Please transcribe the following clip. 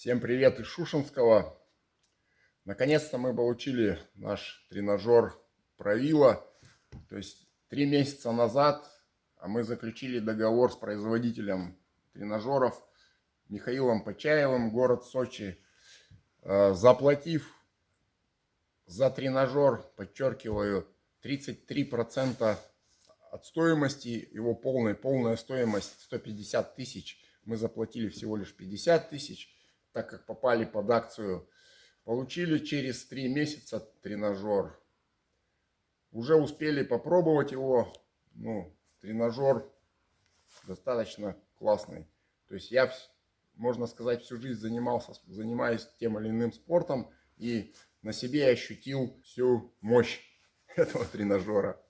Всем привет из Шушинского. Наконец-то мы получили наш тренажер Правила. То есть три месяца назад а мы заключили договор с производителем тренажеров Михаилом Почаевым, город Сочи, э, заплатив за тренажер, подчеркиваю, 33% от стоимости, его полная, полная стоимость 150 тысяч, мы заплатили всего лишь 50 тысяч так как попали под акцию, получили через три месяца тренажер. Уже успели попробовать его. Ну, тренажер достаточно классный. То есть я, можно сказать, всю жизнь занимался, занимаюсь тем или иным спортом. И на себе ощутил всю мощь этого тренажера.